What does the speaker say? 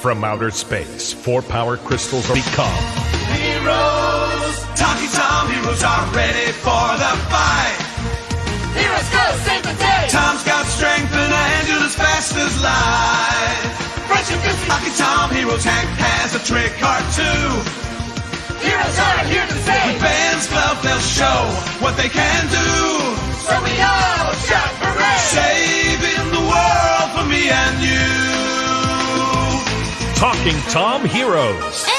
From outer space, four power crystals are become Heroes, Talking Tom heroes are ready for the fight. Heroes go save the day. Tom's got strength and a handle as fast as light. Friendship is Talking Tom heroes Hank has a trick or two. Heroes are here to save. Fans glove they'll show what they can do. Talking Tom Heroes.